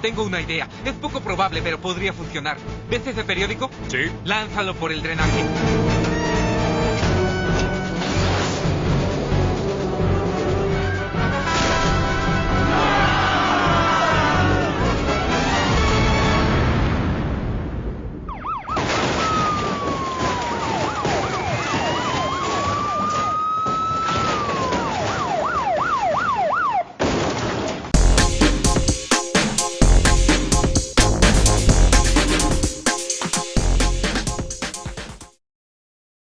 tengo una idea. Es poco probable, pero podría funcionar. ¿Ves ese periódico? Sí. Lánzalo por el drenaje.